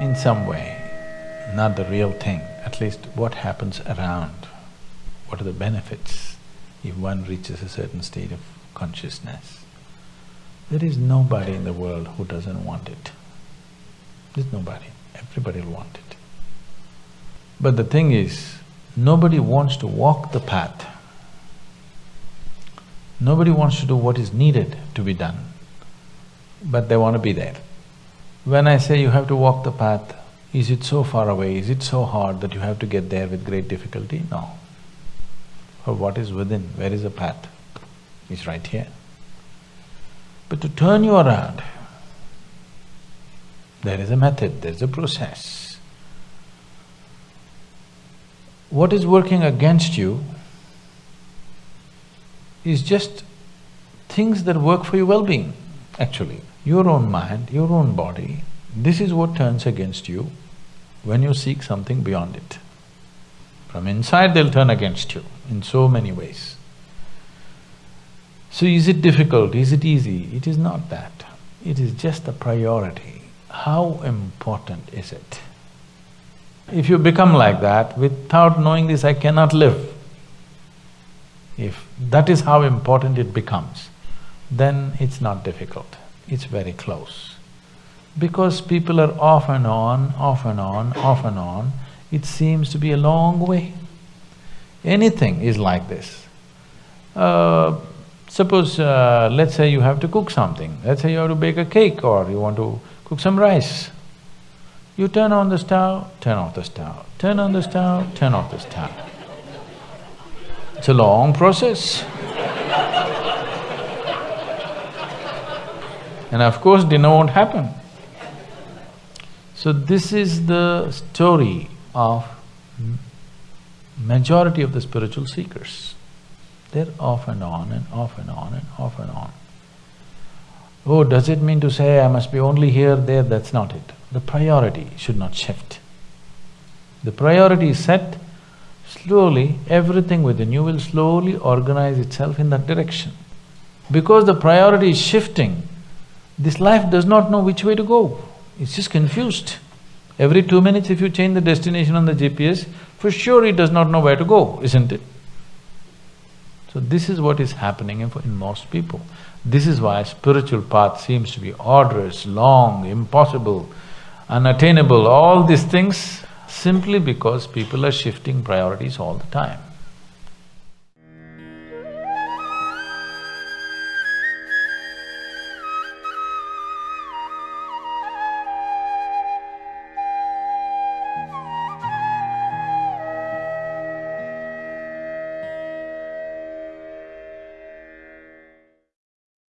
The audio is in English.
in some way, not the real thing, at least what happens around, what are the benefits if one reaches a certain state of consciousness. There is nobody in the world who doesn't want it. There's nobody, everybody will want it. But the thing is, nobody wants to walk the path. Nobody wants to do what is needed to be done, but they want to be there. When I say you have to walk the path, is it so far away, is it so hard that you have to get there with great difficulty? No. For what is within, where is the path? It's right here. But to turn you around, there is a method, there is a process. What is working against you is just things that work for your well-being, actually. Your own mind, your own body, this is what turns against you when you seek something beyond it. From inside they'll turn against you in so many ways. So is it difficult, is it easy? It is not that. It is just a priority. How important is it? If you become like that, without knowing this, I cannot live. If that is how important it becomes, then it's not difficult, it's very close. Because people are off and on, off and on, off and on, it seems to be a long way. Anything is like this. Uh, suppose, uh, let's say you have to cook something, let's say you have to bake a cake or you want to cook some rice. You turn on the stove, turn off the stove, turn on the stove, turn off the stove. It's a long process. And of course dinner won't happen. So this is the story of majority of the spiritual seekers. They're off and on and off and on and off and on. Oh, does it mean to say I must be only here, there? That's not it. The priority should not shift. The priority is set, slowly everything within you will slowly organize itself in that direction. Because the priority is shifting, this life does not know which way to go, it's just confused. Every two minutes if you change the destination on the GPS, for sure it does not know where to go, isn't it? So this is what is happening in, most people. This is why spiritual path seems to be arduous, long, impossible, unattainable, all these things simply because people are shifting priorities all the time.